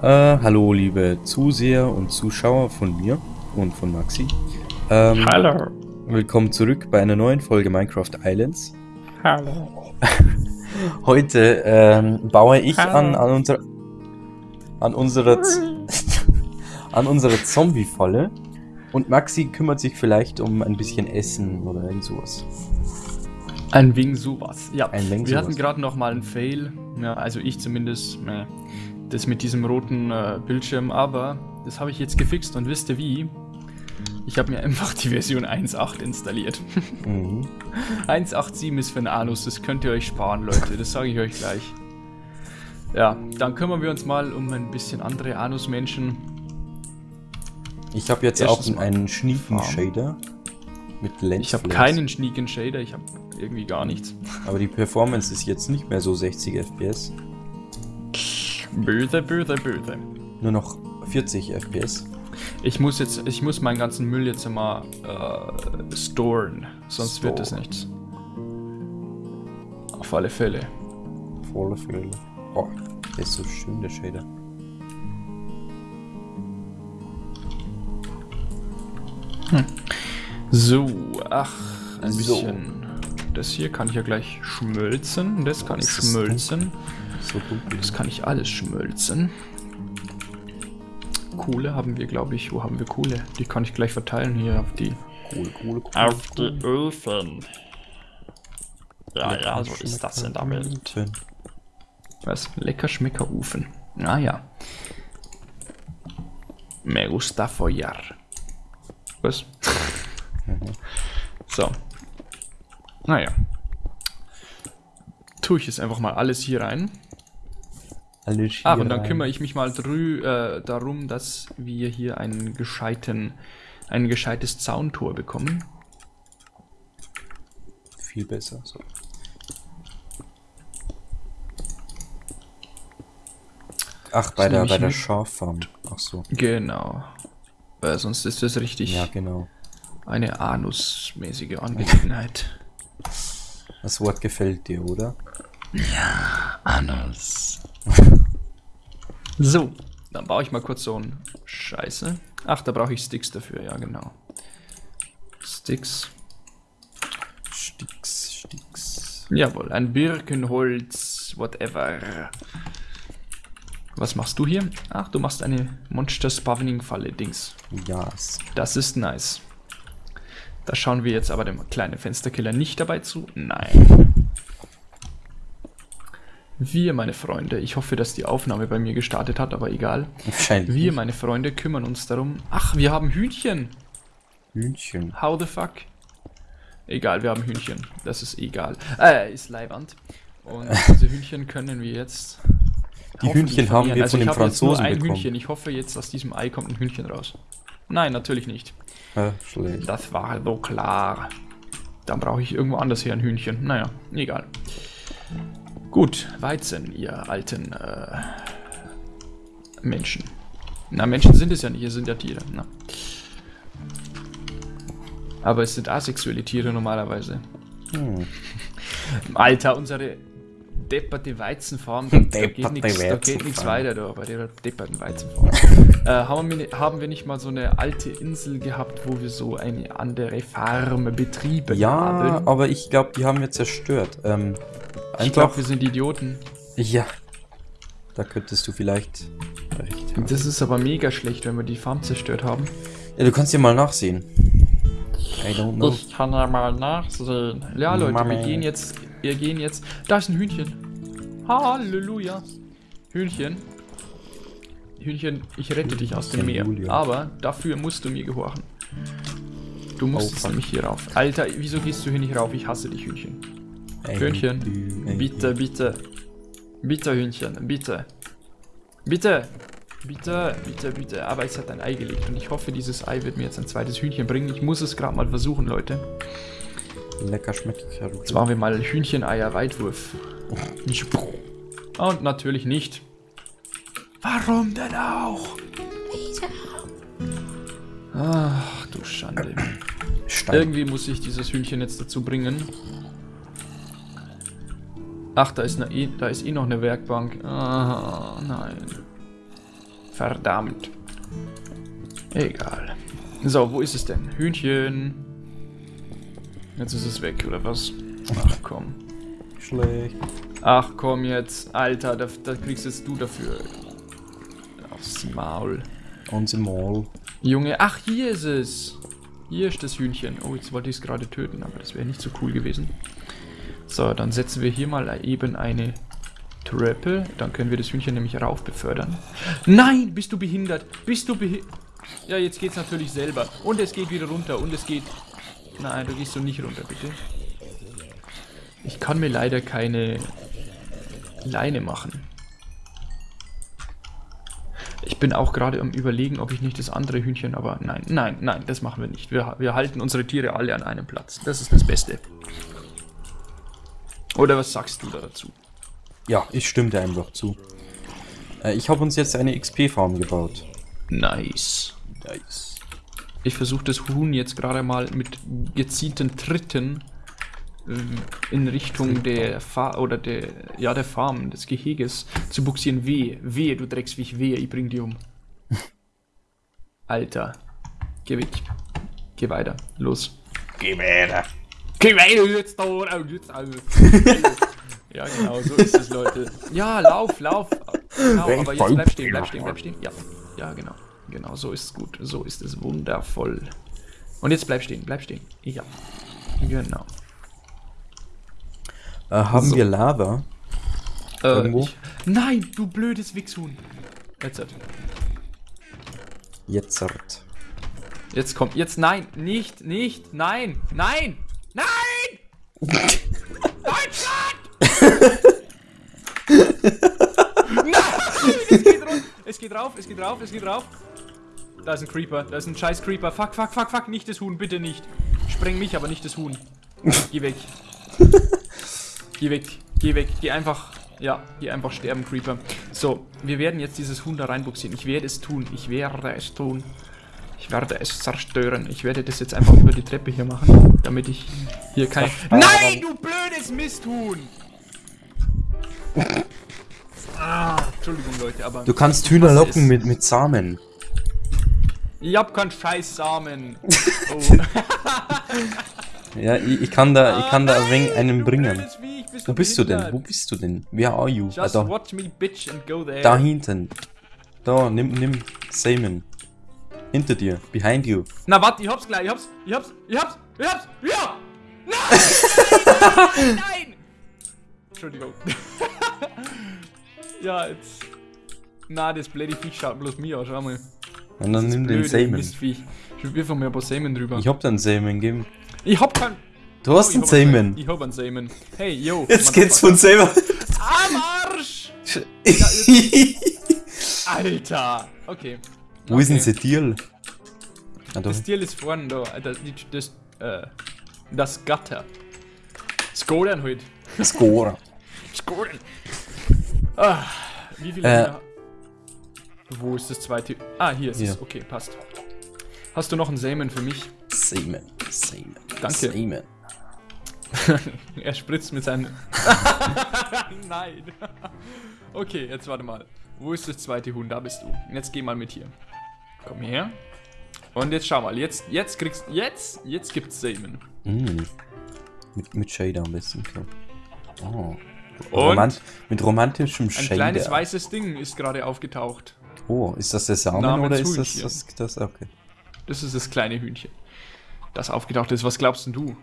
Äh, hallo liebe Zuseher und Zuschauer von mir und von Maxi. Ähm, Hallo. Willkommen zurück bei einer neuen Folge Minecraft Islands. Hallo. Heute ähm, baue ich Hallo. an, an, unser, an unserer an unserer Zombie-Falle und Maxi kümmert sich vielleicht um ein bisschen Essen oder irgend sowas. Ein wegen sowas. Ja, Ein wegen wir hatten sowas. gerade noch mal einen Fail. Ja, also ich zumindest. Äh, das mit diesem roten äh, Bildschirm. Aber das habe ich jetzt gefixt und wisst ihr wie? Ich habe mir einfach die Version 1.8 installiert. Mhm. 1.8.7 ist für einen Anus. Das könnt ihr euch sparen, Leute. Das sage ich euch gleich. Ja, dann kümmern wir uns mal um ein bisschen andere Anus-Menschen. Ich habe jetzt Erstens auch einen Schniefen-Shader mit Lens. Ich habe keinen Sneak Shader. Ich habe irgendwie gar nichts. Aber die Performance ist jetzt nicht mehr so 60 FPS, Böse, böse, böse. nur noch 40 FPS. Ich muss jetzt, ich muss meinen ganzen Müll jetzt immer äh, storen, sonst wird das Store. nichts. Auf alle Fälle. Volle Fülle. Oh, der ist so schön, der Shader. So, ach, ein So. bisschen. Das hier kann ich ja gleich schmölzen. Das kann ich Das Das kann ich alles schmölzen. Kohle haben wir, glaube ich. Wo haben wir Kohle? Die kann ich gleich verteilen hier auf die. Cool, cool, cool. Auf die Öfen. Ja, ja, so ist das in der Welt. Was? Lecker Schmeckerofen. Naja. Me gusta follar. Was? so. Naja. Tue ich jetzt einfach mal alles hier rein. Ah, und dann kümmere ich mich mal drü äh, darum, dass wir hier einen gescheiten, ein gescheites Zauntor bekommen. Viel besser. So. Ach, bei So der, bei der. Schaffarm. Ach so. Genau. Weil sonst ist das richtig Ja, genau. eine anusmäßige Angelegenheit. Das Wort gefällt dir, oder? Anus. so, dann baue ich mal kurz so ein Scheiße. Ach, da brauche ich Sticks dafür, ja genau. Sticks. Sticks, Sticks. Jawohl, ein Birkenholz, whatever. Was machst du hier? Ach, du machst eine Monster Spawning Falle, Dings. Yes. Das ist nice. Da schauen wir jetzt aber dem kleinen Fensterkiller nicht dabei zu. Nein. Wir, meine Freunde, ich hoffe, dass die Aufnahme bei mir gestartet hat, aber egal. Wahrscheinlich. Wir, meine Freunde, kümmern uns darum. Ach, wir haben Hühnchen. Hühnchen. How the fuck? Egal, wir haben Hühnchen. Das ist egal. Äh, ist Leiband. Und diese Hühnchen können wir jetzt. Die Hühnchen haben wir also von den habe jetzt Franzosen ein bekommen. Hühnchen. Ich hoffe jetzt, aus diesem Ei kommt ein Hühnchen raus. Nein, natürlich nicht. Ja, schlecht. Das war so klar. Dann brauche ich irgendwo anders her ein Hühnchen. Naja, egal. Gut, Weizen, ihr alten äh, Menschen. Na, Menschen sind es ja nicht, es sind ja Tiere. Na. Aber es sind asexuelle Tiere normalerweise. Hm. Alter, unsere depperte Weizenfarm, da, da geht nichts da geht nichts Weizenfarm. weiter da, bei der depperten Weizenfarm. äh, haben, wir, ni- haben wir nicht mal so eine alte Insel gehabt, wo wir so eine andere Farm betrieben Ja, haben? aber ich glaube, die haben wir zerstört. Ähm, Ich glaube, wir sind Idioten. ja. Da könntest du vielleicht recht haben. Das ist aber mega schlecht, wenn wir die Farm zerstört haben. Ja, du kannst ja mal nachsehen. I don't know. Ich kann ja mal nachsehen. Ja, Leute, Mami. wir gehen jetzt. Wir gehen jetzt. Da ist ein Hühnchen. Halleluja. Hühnchen. Hühnchen, ich rette dich aus dem Meer. Aber dafür musst du mir gehorchen. Du musst Oh, jetzt fuck. nämlich hier rauf. Alter, wieso gehst du hier nicht rauf? Ich hasse dich, Hühnchen. Hühnchen. Bitte, bitte. Bitte, Hühnchen, bitte. Bitte. Bitte, bitte, bitte. Aber es hat ein Ei gelegt und ich hoffe, dieses Ei wird mir jetzt ein zweites Hühnchen bringen. Ich muss es gerade mal versuchen, Leute. Lecker schmeckt Jetzt machen wir mal Hühnchen-Eier-Weitwurf. Und natürlich nicht. Warum denn auch? Ach, du Schande. Stein. Irgendwie muss ich dieses Hühnchen jetzt dazu bringen. Ach, da ist, eine, eh- da ist eh noch eine Werkbank. Ah, nein. Verdammt. Egal. So, wo ist es denn? Hühnchen. Jetzt ist es weg, oder was? Ach komm. Schlecht. Ach komm jetzt. Alter, da, da kriegst jetzt du dafür. Aufs Maul. Unser Maul. Junge, ach hier ist es. Hier ist das Hühnchen. Oh, jetzt wollte ich es gerade töten, aber das wäre nicht so cool gewesen. So, dann setzen wir hier mal eben eine Treppe. Dann können wir das Hühnchen nämlich rauf befördern. Nein, bist du behindert? Bist du behindert? Ja, jetzt geht's natürlich selber. Und es geht wieder runter. Und es geht... Nein, du gehst so nicht runter, bitte. Ich kann mir leider keine Leine machen. Ich bin auch gerade am überlegen, ob ich nicht das andere Hühnchen, aber nein, nein, nein, das machen wir nicht. Wir, wir halten unsere Tiere alle an einem Platz. Das ist das Beste. Oder was sagst du da dazu? Ja, ich stimme dir einfach zu. Äh, ich habe uns jetzt eine XP-Farm gebaut. Nice. Nice. Ich versuche das Huhn jetzt gerade mal mit gezielten Tritten äh, in Richtung der Fa oder der ja der Farm des Geheges zu buxieren. Wehe, wehe, du Drecksviech, wehe, ich bring die um. Alter, geh weg, geh weiter, los. Geh weiter. Geh weiter jetzt da, oh, jetzt Ja, genau, so ist es, Leute. Ja, lauf, lauf. Genau, aber jetzt bleib stehen, bleib stehen, bleib stehen. Ja, ja, genau. Genau, so ist es gut. So ist es wundervoll. Und jetzt bleib stehen, bleib stehen. Ja, genau. Äh, haben so. wir Lava? Äh, ich, nein, du blödes Wichshuhn. Jetzt. Hat. Jetzt. Hat. Jetzt kommt. Jetzt nein. Nicht, nicht. Nein. Nein. Nein! Deutschland! nein! Es geht, es geht rauf, es geht rauf, es geht rauf. Da ist ein Creeper, da ist ein scheiß Creeper. Fuck, fuck, fuck, fuck, nicht das Huhn, bitte nicht. Spreng mich, aber nicht das Huhn. Geh weg. Geh weg, geh weg, geh einfach, ja, geh einfach sterben, Creeper. So, wir werden jetzt dieses Huhn da reinbuxieren. Ich werde es tun, ich werde es tun. Ich werde es zerstören. Ich werde das jetzt einfach über die Treppe hier machen, damit ich hier kein... Nein, du blödes Misthuhn! Ah, Entschuldigung, Leute, aber... Du kannst Hühner locken mit, mit Samen. Ich hab keinen scheiß Samen. Oh. Ja, ich, ich, kann da, ich kann da ein wenig einen bringen. Wo bist du denn? Wo bist du denn? Where are you? Just ah, watch me, bitch, and go there. Da hinten. Da, nimm, nimm Simon. Hinter dir. Behind you. Na, warte, ich hab's gleich. Ich hab's, ich hab's, ich hab's, ich hab's. Ja! Nein! Nein! Entschuldigung. ja, jetzt... Na, das blöde Viech schaut bloß mir an, schau mal. Und dann nimm den Samen. Ich wirf mir ein paar Samen drüber. Ich hab den Samen gegeben. Ich hab keinen. Du hast oh, einen Samen. Ich hab einen Samen. Hey, yo. Jetzt geht's von selber. Am Arsch! Alter! Okay. Wo okay. ist denn das Tier? Ah, das Tier ist vorne da. Das, das, äh, das Gatter. Skoren halt. Skoren. Skoren. Ah, wie viele äh. Wo ist das zweite? Ah, hier ist ja. es. Okay, passt. Hast du noch einen Samen für mich? Samen. Samen. Danke. Samen. er spritzt mit seinen... Nein. okay, jetzt warte mal. Wo ist das zweite Huhn? Da bist du. Jetzt geh mal mit hier. Komm her. Und jetzt schau mal. Jetzt, jetzt kriegst... Jetzt, jetzt gibt's Samen. Mm. Mit, mit Shader am besten. Oh. Romant mit romantischem Shader. Ein kleines weißes Ding ist gerade aufgetaucht. Oh, ist das der Samen Namens oder ist das, das, das... Okay. Das ist das kleine Hühnchen das aufgetaucht ist. Was glaubst denn du?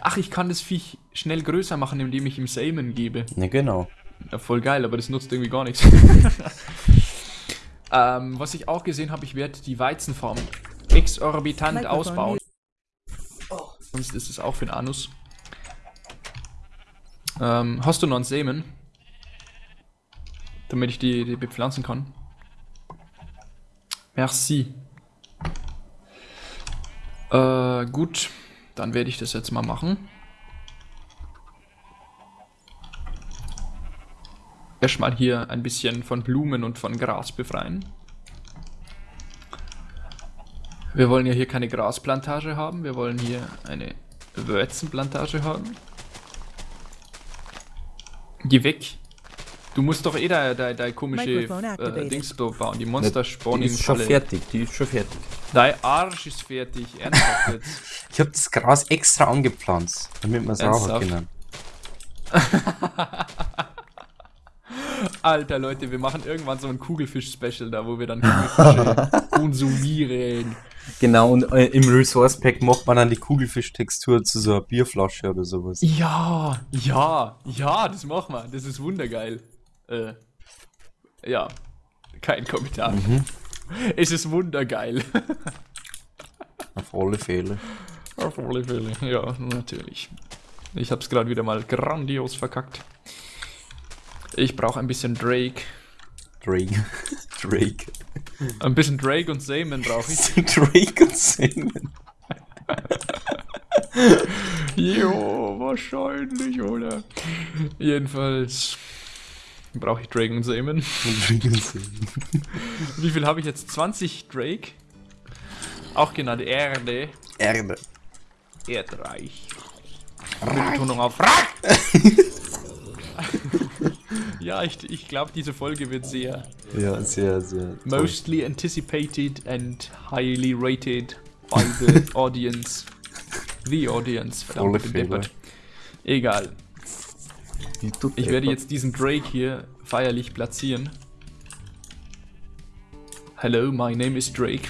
Ach, ich kann das Viech schnell größer machen, indem ich ihm Samen gebe. Ja, genau. Ja, voll geil, aber das nutzt irgendwie gar nichts. ähm, was ich auch gesehen habe, ich werde die Weizenfarm exorbitant ausbauen. Oh. Sonst ist es auch für den Anus. Ähm, hast du noch einen Samen? Damit ich die, die bepflanzen kann. Merci. Äh, gut. Dann werde ich das jetzt mal machen. Erstmal hier ein bisschen von Blumen und von Gras befreien. Wir wollen ja hier keine Grasplantage haben, wir wollen hier eine Wurzenplantage haben. Geh weg. Du musst doch eh da, da, da komische äh. Dings bauen. Die Monster Die spawnen ist schon fertig, die ist schon fertig. Dein Arsch ist fertig. Ernsthaft jetzt. Ich habe das Gras extra angepflanzt, damit wir es rauchen können. Alter Leute, wir machen irgendwann so ein Kugelfisch-Special da, wo wir dann Kugelfische konsumieren. Genau, und äh, im Resource Pack macht man dann die Kugelfisch-Textur zu so einer Bierflasche oder sowas. Ja, ja, ja, das machen wir. Das ist wundergeil. Äh, ja, kein Kommentar. Es ist wundergeil. Auf alle Fälle. Auf alle Fälle, ja, natürlich. Ich hab's gerade wieder mal grandios verkackt. Ich brauche ein bisschen Drake. Drake. Drake. Ein bisschen Drake und Seaman brauche ich. Drake und Singen. Jo, wahrscheinlich, oder? Jedenfalls brauche ich Seaman. Drake und Singen. Wie viel habe ich jetzt? 20 Drake. Auch genannt Erde. Erde. Erdreich. Mit Betonung auf Rack! ja, ich, ich glaube, diese Folge wird sehr Ja, sehr, sehr. toll. mostly anticipated and highly rated by the audience. The audience. Verdammt. Egal. Ich werde jetzt diesen Drake hier feierlich platzieren. Hello, my name is Drake.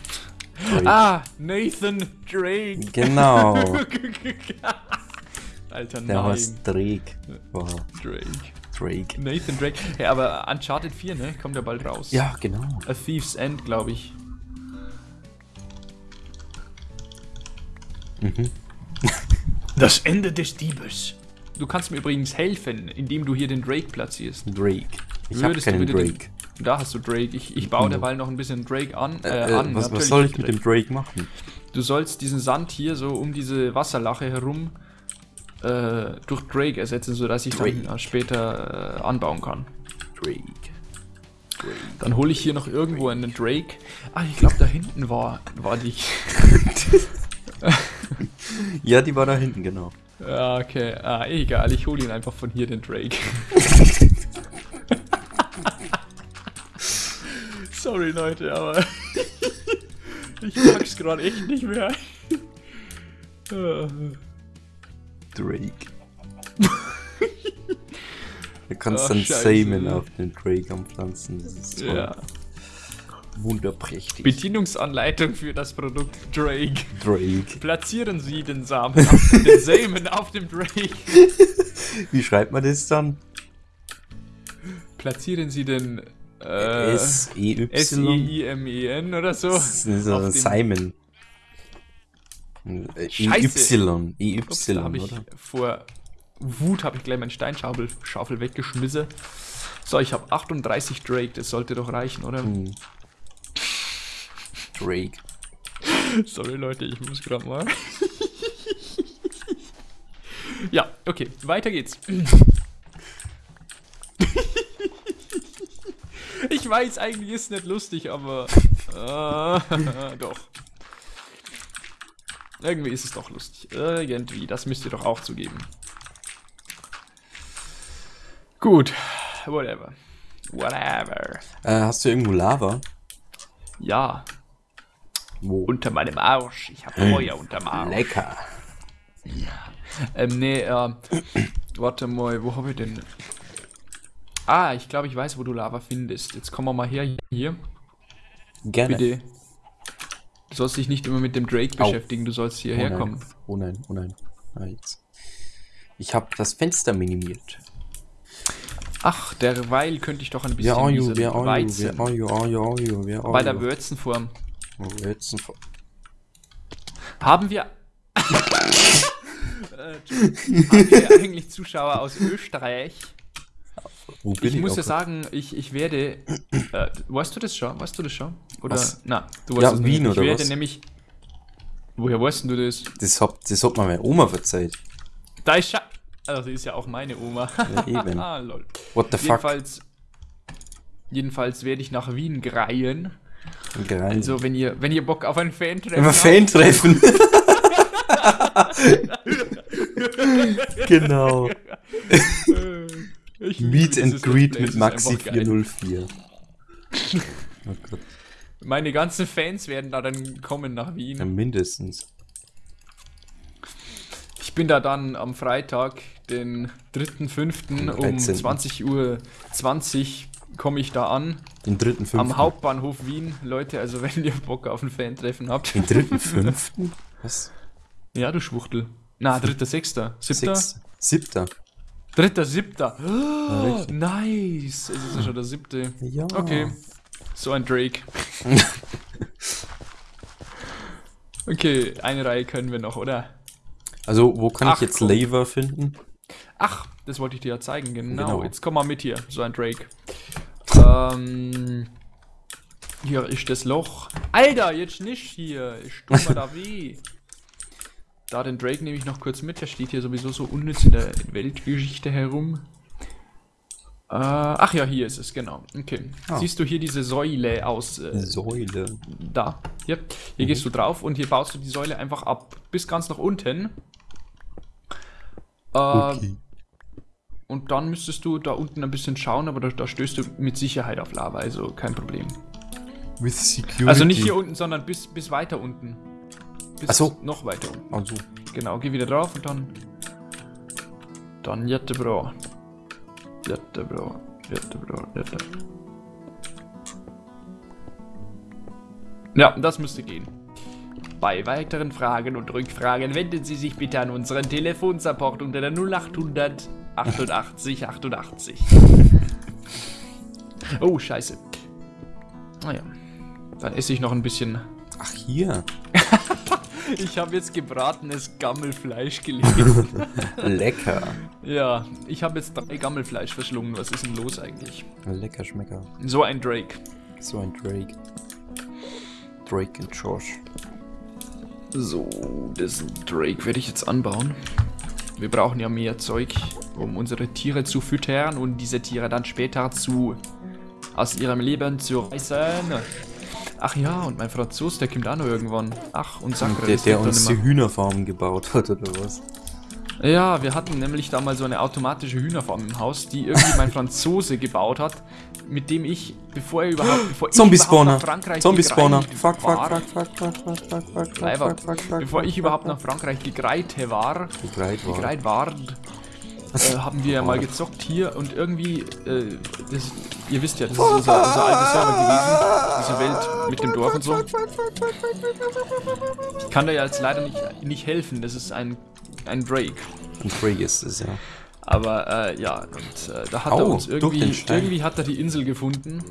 Drake. Ah, Nathan Drake. Genau. Alter, Der nein. heißt Drake. Wow. Drake. Drake. Nathan Drake. Ja, aber Uncharted 4, ne? Kommt ja bald raus. Ja, genau. A Thief's End, glaube ich. Mhm. Das Ende des Diebes. Du kannst mir übrigens helfen, indem du hier den Drake platzierst. Drake. Ich habe keinen bitte den- Drake. Da hast du Drake. Ich, ich baue derweil noch ein bisschen Drake an. Äh, Äh, an. was, was soll ich mit Drake. dem Drake machen? Du sollst diesen Sand hier so um diese Wasserlache herum äh, durch Drake ersetzen, sodass ich Drake. dann äh, später äh, anbauen kann. Drake. Dann hole ich hier noch irgendwo einen Drake. Ah, ich glaube, da hinten war, war die. Ja, die war da hinten, genau. Ja, okay. Ah, egal. Ich hole ihn einfach von hier, den Drake. Sorry, Leute, aber. ich pack's gerade echt nicht mehr. Drake. Du kannst Ach, dann. Samen auf den Drake anpflanzen. Das ist toll. ja. Wunderprächtig. Bedienungsanleitung für das Produkt Drake. Drake. Platzieren Sie den Samen, auf, den Samen auf dem Drake. Wie schreibt man das dann? Platzieren Sie den äh, S-E-Y? S-I-I-M-E-N oder so. Das ist so Simon. Äh. EY. Ups, da EY, oder? vor Wut habe ich gleich meinen Steinschaufel Schaufel weggeschmissen. So, ich habe 38 Drake, das sollte doch reichen, oder? Hm. Drake. Sorry Leute, ich muss gerade mal. ja, okay, weiter geht's. ich weiß, eigentlich ist es nicht lustig, aber äh, doch. Irgendwie ist es doch lustig. Irgendwie, das müsst ihr doch auch zugeben. Gut, whatever. Whatever. Äh, hast du irgendwo Lava? Ja, Wo? unter meinem Arsch. Ich habe Feuer unterm Arsch. Lecker. Ähm, nee, äh, warte mal, wo habe ich denn? Ah, ich glaube, ich weiß, wo du Lava findest. Jetzt kommen wir mal her hier. Gerne. Bitte. Du sollst dich nicht immer mit dem Drake Au. beschäftigen, du sollst Oh hierher nein. kommen. Oh nein, oh nein. Ah, jetzt. Ich habe das Fenster minimiert. Ach, derweil könnte ich doch ein bisschen Wer are you? you? Weizen Wer are you? Are you? Are you? Wer are bei der you? Würzenform. Oh, jetzt ein Ver- Haben wir... Äh. Haben wir eigentlich Zuschauer aus Österreich? Wo bin Ich muss ja auch- sagen, ich, ich werde. Äh, weißt du das schon? Weißt du das schon? Oder? Was? Na, du Ja, weißt es Wien nicht. oder Ich werde was? nämlich. Woher weißt du das? Das hat, das hat mir meine Oma verzeiht. Da ist Scha Also, sie ist ja auch meine Oma. Ja, eben. ah, lol. What the fuck? Jedenfalls. Jedenfalls werde ich nach Wien greien. Geil. Also, wenn ihr, wenn ihr Bock auf ein Fan-Treffen habt, Fan-Treffen. genau. Ich liebe Meet and Greet mit Play, es ist Maxi einfach geil. 404. oh Gott. Meine ganzen Fans werden da dann kommen nach Ja, Wien. mindestens. Ich bin da dann am Freitag, den 3.5. um 13.. 20 Uhr 20 komme ich da an. Den dritten, fünften. Am Hauptbahnhof Wien. Leute, also wenn ihr Bock auf ein Fan-Treffen habt. Den dritten, fünften? Was? Ja, du Schwuchtel. Na, 3.6. 7. Sechs. Siebter. 3.7. Oh, richtig. nice. Es ist ja schon der siebte. Ja. Okay. So ein Drake. okay, eine Reihe können wir noch, oder? Also, wo kann Ach, ich jetzt. Laver finden? Ach, das wollte ich dir ja zeigen, genau. Genau. Jetzt komm mal mit hier, so ein Drake. Ähm, hier ist das Loch. Alter, jetzt nicht hier. Ich tu mal da weh. Da den Drake nehme ich noch kurz mit. Der steht hier sowieso so unnütz in der Weltgeschichte herum. Äh, ach ja, hier ist es, genau. Okay. Ah. Siehst du hier diese Säule aus äh, Säule. da. Hier, hier gehst du drauf und hier baust du die Säule einfach ab. Bis ganz nach unten. Äh, Okay. Und dann müsstest du da unten ein bisschen schauen, aber da, da stößt du mit Sicherheit auf Lava, also kein Problem. With security. Also nicht hier unten, sondern bis, bis weiter unten. Bis Ach so. noch weiter unten. Also, Genau, geh wieder drauf und dann. Dann jättebra. Jättebra. Jättebra. Jätte. Ja, das müsste gehen. Bei weiteren Fragen und Rückfragen wenden Sie sich bitte an unseren Telefonsupport unter der 0800 88 88. Oh, scheiße. Naja. Dann esse ich noch ein bisschen ach hier. Ich habe jetzt gebratenes Gammelfleisch gelesen. Lecker. ja, ich habe jetzt drei Gammelfleisch verschlungen. Was ist denn los eigentlich? Lecker Schmecker. So ein Drake. So ein Drake. Drake und Josh. So, diesen Drake werde ich jetzt anbauen. Wir brauchen ja mehr Zeug, um unsere Tiere zu füttern und diese Tiere dann später zu aus ihrem Leben zu reißen. Ach ja, und mein Franzos, der kommt auch noch irgendwann. Ach, und Sakre, Der, der uns die Hühnerfarmen gebaut hat, oder was? Ja, wir hatten nämlich da mal so eine automatische Hühnerfarm im Haus, die irgendwie mein Franzose gebaut hat, mit dem ich, bevor er überhaupt, bevor nach Frankreich Zombie-Spawner. gereist Fuck, fuck, war, fuck, fuck, fuck, fuck, fuck, fuck, Leiber, fuck, fuck, fuck, bevor fuck, ich fuck, überhaupt fuck. nach Frankreich gegreite war, Gegreit war. äh, haben wir mal gezockt hier und irgendwie, äh, das, ihr wisst ja, das ist unser, unser alter Server gewesen, diese Welt mit dem Dorf und so. Ich kann da ja jetzt leider nicht, nicht helfen, das ist ein, ein Drake. Ein Drake ist es, ja. Aber äh, ja, und äh, da hat er Au, uns irgendwie, irgendwie hat er die Insel gefunden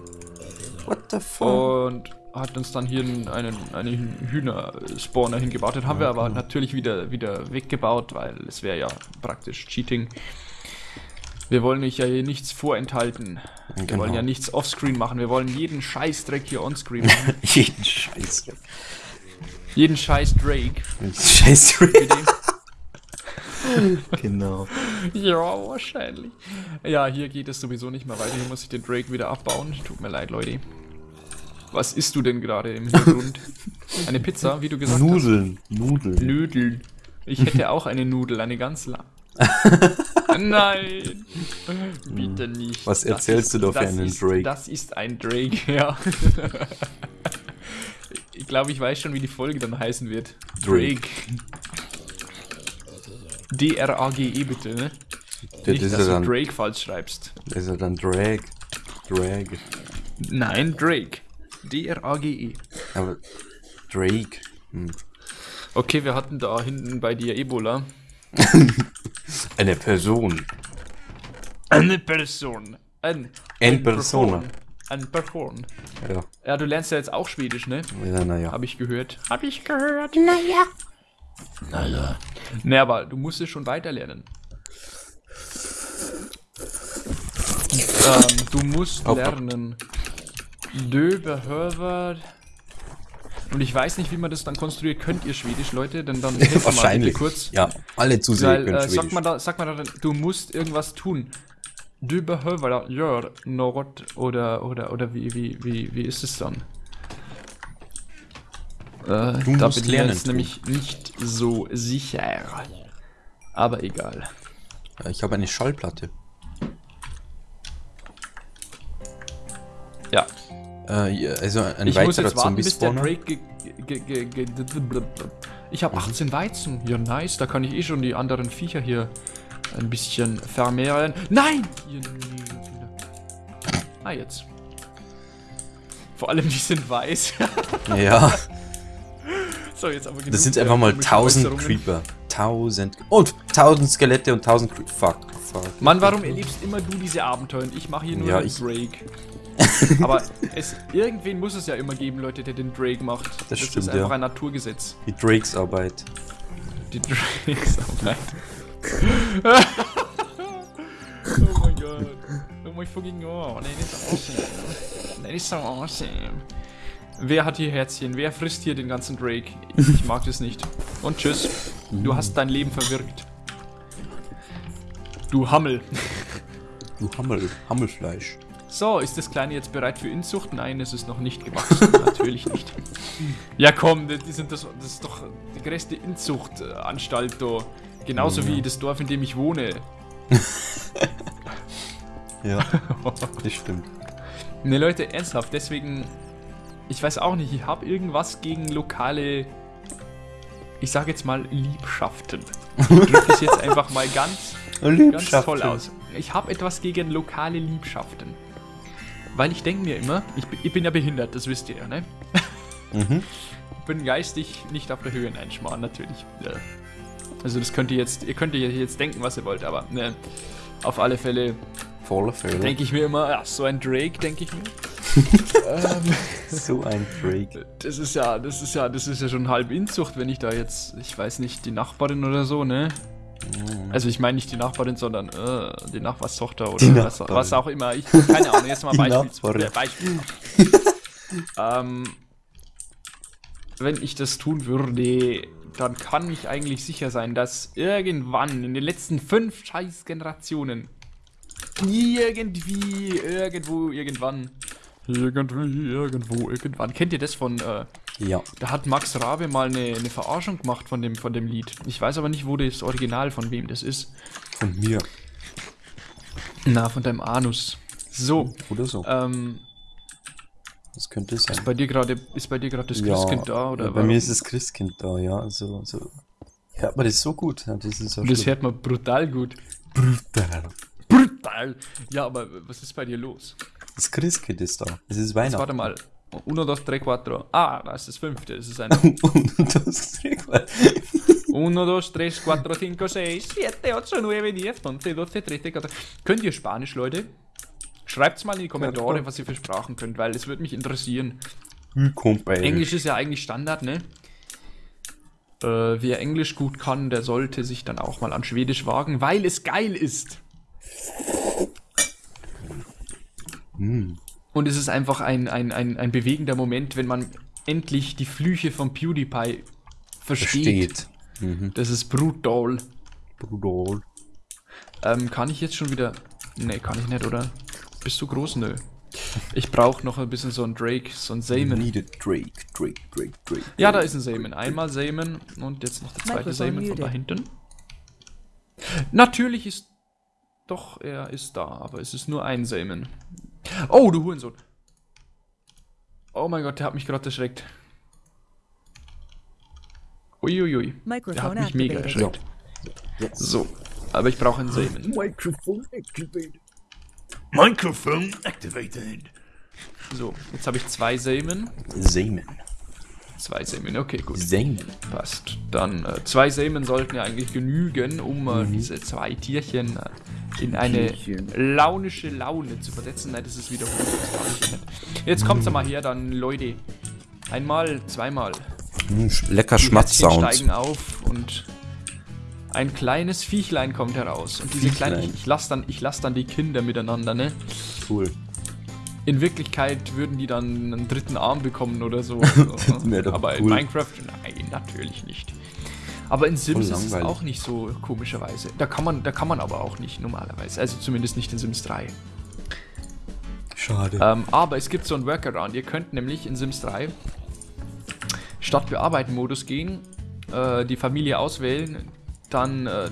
What the fuck? und hat uns dann hier einen, einen, einen Hühnerspawner hingebaut. Den haben wir aber natürlich wieder, wieder weggebaut, weil es wäre ja praktisch Cheating. Wir wollen euch ja hier nichts vorenthalten. Wir Genau. wollen ja nichts offscreen machen. Wir wollen jeden Scheißdreck hier onscreen machen. Jeden Scheiß. jeden Scheiß Drake. Drake. Genau. Ja, wahrscheinlich. Ja, hier geht es sowieso nicht mehr weiter. Hier muss ich den Drake wieder abbauen. Tut mir leid, Leute. Was isst du denn gerade im Hintergrund? Eine Pizza, wie du gesagt Nudeln. hast? Nudeln. Nudeln. Ich hätte auch eine Nudel, eine ganz lang. Nein! Bitte nicht. Was erzählst du da für einen ist, Drake? Das ist ein Drake, ja. ich glaube, ich weiß schon, wie die Folge dann heißen wird. Drake. D-R-A-G-E bitte, ne? Der, Nicht, das, dass ist du dann, Drake falsch schreibst. das ist ja dann Drag. Drag. Nein, Drake. D-R-A-G-E. Aber Drake. Hm. Okay, wir hatten da hinten bei dir Ebola. Eine Person. Eine Person. Ein, persona. Person. Ein Person. Ja. Ja, du lernst ja jetzt auch Schwedisch, ne? Ja, naja. Habe ich gehört. Habe ich gehört. Naja. Naja. Ne, aber du musst es schon weiterlernen. ähm, du musst Auf- lernen. Du behöver. Und ich weiß nicht, wie man das dann konstruiert. Könnt ihr Schwedisch, Leute? Denn dann mir mal Wahrscheinlich. kurz. Ja, alle Zuseher Weil, können äh, Schwedisch. sag mal da, sag mal da, du musst irgendwas tun. Du behöver gör något oder oder oder wie wie wie wie ist es dann? Äh, da musst bin ich lernen jetzt tun. nämlich nicht so sicher. Aber egal. Ja, ich habe eine Schallplatte. Ja. Äh, also ein Ich muss weiterer jetzt warten, bis der ge ge Ich habe 18 Weizen. Ja, nice. Da kann ich eh schon die anderen Viecher hier ein bisschen vermehren. Nein! Ah, jetzt. Vor allem, die sind weiß. Ja, so, jetzt aber genug das sind einfach mal komischen 1000 Äußerungen. Creeper. 1000. Und 1000 Skelette und 1000 Creeper. Fuck, fuck. Mann, warum erlebst immer du diese Abenteuer und ich mache hier nur Ja, den ich- Drake? Aber es, irgendwen muss es ja immer geben, Leute, der den Drake macht. Das, stimmt, ist einfach ja. ein Naturgesetz. Die Drakes Arbeit. Die Drakes Arbeit. oh mein Gott. Oh mein fucking God. That is awesome. That is so awesome. Wer hat hier Herzchen? Wer frisst hier den ganzen Drake? Ich, mag das nicht. Und tschüss. Du hast dein Leben verwirkt. Du Hammel. Du Hammel, Hammelfleisch. So, ist das Kleine jetzt bereit für Inzucht? Nein, es ist noch nicht gewachsen. Natürlich nicht. Ja komm, die sind das, das ist doch die größte Inzuchtanstalt da. Genauso wie das Dorf, in dem ich wohne. Ja, das stimmt. Ne Leute, ernsthaft, deswegen, ich weiß auch nicht, ich habe irgendwas gegen lokale, ich sage jetzt mal Liebschaften. Ich drücke es jetzt einfach mal ganz, ganz toll aus. Ich habe etwas gegen lokale Liebschaften. Weil ich denke mir immer, ich, bin- ich bin ja behindert, das wisst ihr ja, ne? Mhm. Ich bin geistig nicht auf der Höhe, nein, Schmarrn, natürlich. Ja. Also das könnt ihr jetzt, ihr könnt ihr jetzt denken, was ihr wollt, aber ne, auf alle Fälle Voller Fehler. denke ich mir immer, ja, so ein Drake, denke ich mir. Ähm, So ein Drake. das ist ja, das ist ja, das ist ja schon halb Inzucht, wenn ich da jetzt, ich weiß nicht, die Nachbarin oder so, ne? Also ich meine nicht die Nachbarin, sondern äh, die Nachbarstochter oder Die was, was auch immer. Ich keine Ahnung, jetzt mal Beispiel. Äh, Beispiel. ähm, wenn ich das tun würde, dann kann ich eigentlich sicher sein, dass irgendwann in den letzten fünf scheiß Generationen irgendwie, irgendwo, irgendwann, irgendwie, irgendwo, irgendwann. Kennt ihr das von, äh, Ja. da hat Max Rabe mal eine, eine Verarschung gemacht von dem, von dem Lied. Ich weiß aber nicht, wo das Original von wem das ist. Von mir. Na, von deinem Anus. So, Oder so. ähm, Das könnte sein. ist bei dir gerade, ist bei dir gerade das Christkind da oder? ja, bei warum? mir ist das Christkind da, ja. Also, so. Hört man das so gut? Ja, das ist so das hört man brutal gut. brutal. Brutal. Ja, aber was ist bei dir los? Das Christkind ist da. Es ist Jetzt Weihnachten. warte mal. Uno, dos, tres, cuatro. Ah, da ist das fünfte. Das ist ein Und das ist Regal. Uno, dos, tres, cuatro, cinco, seis, siete, ocho, nueve, diez, once, doce, trece, catorce. Könnt ihr Spanisch, Leute? Schreibt's mal in die Kommentare, was ihr für Sprachen könnt, weil es würde mich interessieren. Kumpel. Englisch ist ja eigentlich Standard, ne? Äh, wer Englisch gut kann, der sollte sich dann auch mal an Schwedisch wagen, weil es geil ist. Und es ist einfach ein, ein, ein, ein bewegender Moment, wenn man endlich die Flüche von PewDiePie versteht. Steht. Mhm. Das ist brutal. Brutal. Ähm, kann ich jetzt schon wieder. Ne, kann ich nicht, oder? Bist du groß? Nö. Ich brauche noch ein bisschen so ein Drake, so ein Samen. Needed Drake, Drake, Drake, Drake. Ja, da ist ein Samen. Einmal Samen und jetzt noch der zweite Samen von da hinten. Natürlich ist. Doch, er ist da, aber es ist nur ein Samen. Oh, du Hurensohn. Oh mein Gott, der hat mich gerade erschreckt. Uiuiui. Der hat mich mega erschreckt. So, aber ich brauche einen Samen. Microphone activated. Microphone activated. So, jetzt habe ich zwei Samen. Samen. Zwei Samen, okay, gut. Samen. Passt. Dann äh, zwei Samen sollten ja eigentlich genügen, um äh, diese zwei Tierchen äh, in eine launische Laune zu versetzen. Nein, das ist wiederholt. Jetzt kommt's mal her, dann Leute. Einmal, zweimal. Sch- lecker Schmatzsound. steigen auf und ein kleines Viechlein kommt heraus. Und diese kleinen, Viechlein. ich, ich lasse dann, ich lass dann die Kinder miteinander, ne? Cool. In Wirklichkeit würden die dann einen dritten Arm bekommen oder so. Aber in cool. Minecraft, nein, natürlich nicht. Aber in Sims ist es auch nicht so komischerweise. Da kann man, da kann man aber auch nicht normalerweise. Also zumindest nicht in Sims 3. Schade. Ähm, aber es gibt so einen Workaround. Ihr könnt nämlich in Sims 3 statt Bearbeiten-Modus gehen, äh, die Familie auswählen, dann äh, äh,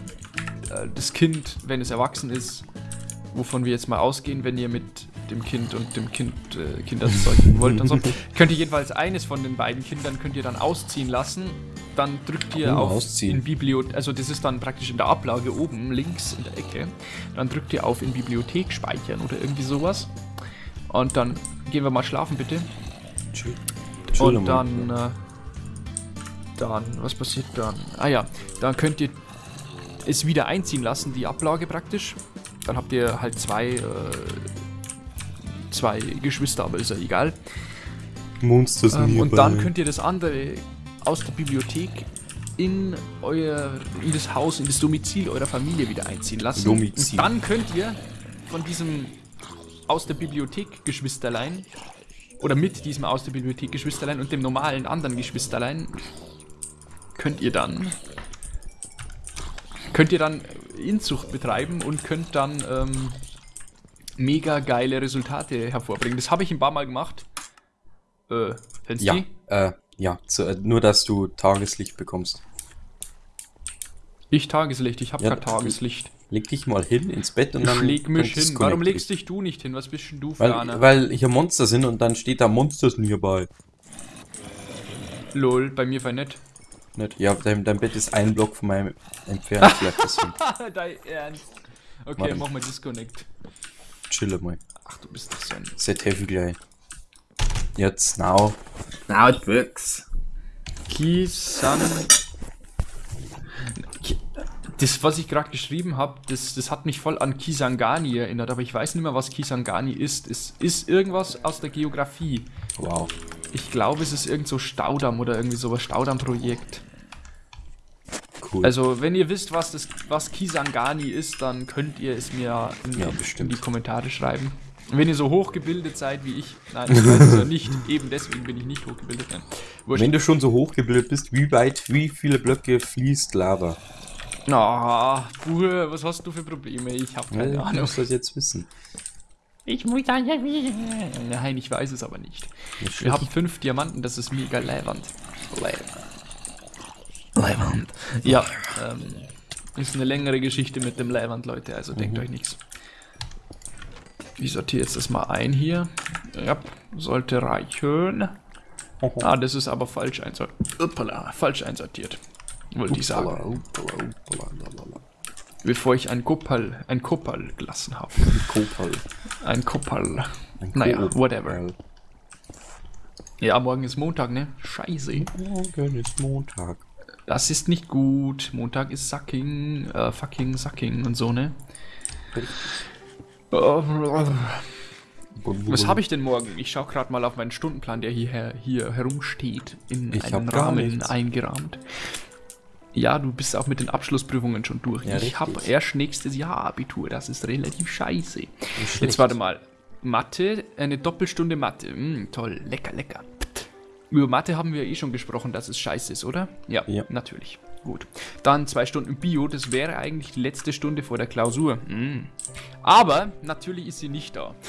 das Kind, wenn es erwachsen ist, wovon wir jetzt mal ausgehen, wenn ihr mit dem Kind und dem Kind äh, Kinder zeugen wollt und so, könnt ihr jedenfalls eines von den beiden Kindern könnt ihr dann ausziehen lassen. Dann drückt ihr Oh, auf ausziehen. in Bibliothek, also das ist dann praktisch in der Ablage oben links in der Ecke. Dann drückt ihr auf in Bibliothek speichern oder irgendwie sowas. Und dann gehen wir mal schlafen bitte. Chill. Und dann, äh, dann, was passiert dann? Ah ja, dann könnt ihr es wieder einziehen lassen, die Ablage praktisch. Dann habt ihr halt zwei, äh, zwei Geschwister, aber ist ja egal. Monsters Ähm, und dann könnt ihr das andere aus der Bibliothek in euer, in das Haus, in das Domizil eurer Familie wieder einziehen lassen. Domizil. Und dann könnt ihr von diesem aus der Bibliothek Geschwisterlein oder mit diesem aus der Bibliothek Geschwisterlein und dem normalen anderen Geschwisterlein könnt ihr dann könnt ihr dann Inzucht betreiben und könnt dann ähm, mega geile Resultate hervorbringen. Das habe ich ein paar Mal gemacht. Äh, kennst Ja, äh, ja, zu, äh, nur dass du Tageslicht bekommst. Ich Tageslicht, ich habe Ja, kein Tageslicht. Leg dich mal hin ins Bett und Ich dann. leg mich hin. Warum legst dich. dich du nicht hin? Was bist denn du für Weil, einer? weil hier Monster sind und dann steht da Monsters nearby. Lol, bei mir war nett. Nicht? Ja, dein, dein Bett ist ein Block von meinem entfernt. Vielleicht deswegen. Dein Ernst. Okay, Warte. mach mal Disconnect. Chille mal. Ach, du bist doch so ein... Set heavy gleich. Jetzt, now. Now it works. Kisan... Ki- Das, was ich gerade geschrieben habe, das, das hat mich voll an Kisangani erinnert, aber ich weiß nicht mehr, was Kisangani ist. Es ist irgendwas aus der Geografie. Wow. Ich glaube, es ist irgend so Staudamm oder irgendwie sowas, Staudammprojekt. Cool. Also, wenn ihr wisst, was, das, was Kisangani ist, dann könnt ihr es mir in, Ja, in die Kommentare schreiben. Wenn ihr so hochgebildet seid wie ich, nein, ich weiß es ja nicht, eben deswegen bin ich nicht hochgebildet. Wenn du schon so hochgebildet bist, wie weit, wie viele Blöcke fließt Lava? Ah, Buhe, was hast du für Probleme? Ich habe keine Ja, du Ahnung. musst das jetzt wissen. Ich muss da ja Nein, ich weiß es aber nicht. Nicht Wir haben fünf Diamanten, das ist mega leiwand. Leiband. Ja, ähm, ist eine längere Geschichte mit dem Leiwand, Leute, also denkt euch nichts. Ich sortiere jetzt das mal ein hier. Ja, sollte reichen. Ah, das ist aber falsch einsortiert. Uppala, falsch einsortiert. Wollte ich sagen. Bevor ich ein Kopal, ein Kopal gelassen habe. Kopal. Ein Kopal. Ein Naja, Kopal. whatever. Ja, morgen ist Montag, ne? Scheiße. Morgen ist Montag. Das ist nicht gut. Montag ist Sucking, äh, fucking Sucking und so, ne? Was habe ich denn morgen? Ich schaue gerade mal auf meinen Stundenplan, der hier, hier herumsteht, in Ich einen Rahmen eingerahmt. Ja, du bist auch mit den Abschlussprüfungen schon durch. Ja, ich habe erst nächstes Jahr Abitur, das ist relativ scheiße. schlecht. Jetzt warte mal. Mathe, eine Doppelstunde Mathe. Mm, toll, lecker, lecker. Über Mathe haben wir eh schon gesprochen, dass es scheiße ist, oder? Ja, Ja. natürlich. Gut. Dann zwei Stunden Bio, das wäre eigentlich die letzte Stunde vor der Klausur. Mm. Aber natürlich ist sie nicht da.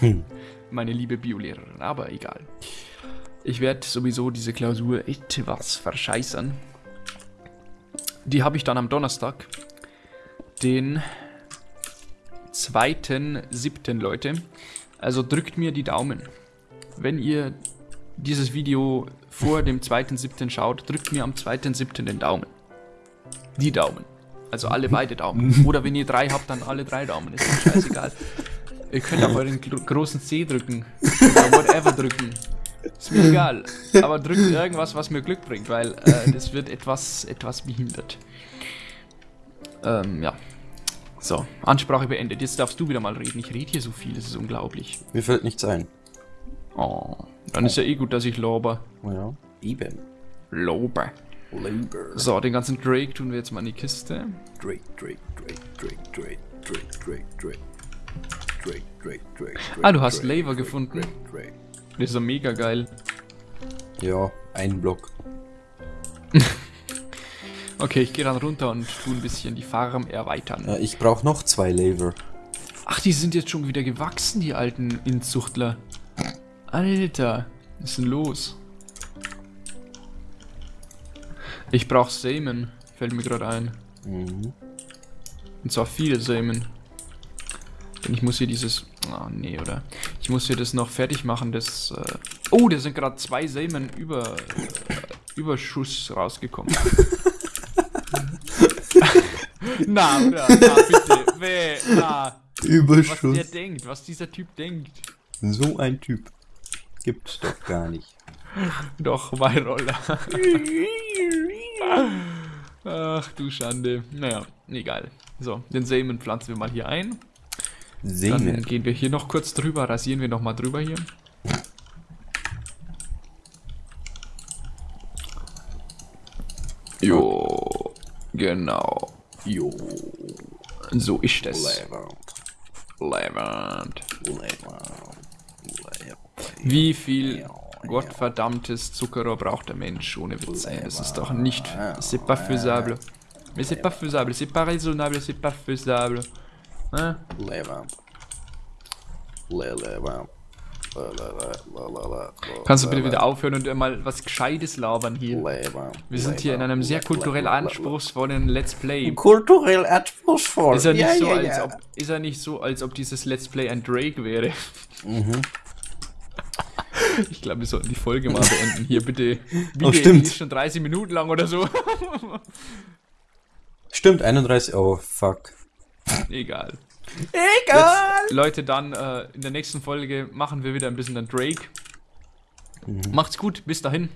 Hm. Meine liebe Biolehrerin, aber egal. Ich werde sowieso diese Klausur etwas verscheißern. Die habe ich dann am Donnerstag, den 2.7. Leute. Also drückt mir die Daumen. Wenn ihr dieses Video vor dem 2.7. schaut, drückt mir am 2.7. den Daumen. Die Daumen. Also alle beide Daumen. Oder wenn ihr drei habt, dann alle drei Daumen. Ist mir scheißegal. Ihr könnt auch euren gro- großen C drücken. Oder whatever drücken. Ist mir egal. Aber drückt irgendwas, was mir Glück bringt, weil äh, das wird etwas, etwas behindert. Ähm, ja. So, Ansprache beendet. Jetzt darfst du wieder mal reden. Ich rede hier so viel, das ist unglaublich. Mir fällt nichts ein. Oh. Dann ist ja eh gut, dass ich lobe. Ja. Eben. Lobe. Labor. So, den ganzen Drake tun wir jetzt mal in die Kiste. Drake, Drake, Drake, Drake, Drake, Drake, Drake, Drake. Drake, Drake, Drake, Drake. Ah, du hast Drake, Laver Drake, gefunden. Drake, Drake. Das ist ja mega geil. Ja, ein Block. Okay, ich gehe dann runter und tu ein bisschen die Farm erweitern. Ja, ich brauche noch zwei Laver. Ach, die sind jetzt schon wieder gewachsen, die alten Inzuchtler. Alter, was ist denn los? Ich brauch Samen, fällt mir gerade ein. Mhm. Und zwar viele Samen. Denn ich muss hier dieses... Ah, nee, oder? Ich muss hier das noch fertig machen, das... Äh oh, da sind gerade zwei Samen über... Äh, Überschuss rausgekommen. na, oder? Na, bitte. Weh, na. Was der Überschuss. denkt, was dieser Typ denkt. So ein Typ. Gibt's doch gar nicht. Doch, mein Roller. Ach du Schande. Naja, egal. So, den Samen pflanzen wir mal hier ein. Dann Sehen wir. gehen wir hier noch kurz drüber, rasieren wir noch mal drüber hier. Jo, genau. Jo. So ist es. Levant. Wie viel gottverdammtes Zuckerrohr braucht der Mensch ohne Witz? ey? Das ist doch nicht. C'est pas faisable. Mais c'est pas faisable, c'est pas raisonnable, c'est pas faisable. Hein? Kannst du bitte wieder aufhören und mal was Gescheites labern hier? Wir sind hier in einem sehr kulturell anspruchsvollen Let's Play. Kulturell anspruchsvoll. Ist er nicht, so, als ob, ist er nicht so, als ob dieses Let's Play ein Drake wäre? Ich glaube, wir sollten die Folge mal beenden. Hier bitte. Video stimmt. ist schon 30 Minuten lang oder so. Stimmt, 31. Oh, fuck. Egal. Egal! Jetzt, Leute, dann äh, in der nächsten Folge machen wir wieder ein bisschen den Drake. Macht's gut, bis dahin.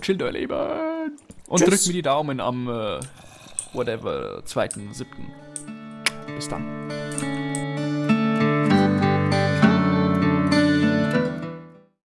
Chillt euer Leben. Und Tschüss. drückt mir die Daumen am, äh, whatever, 2.7. Bis dann.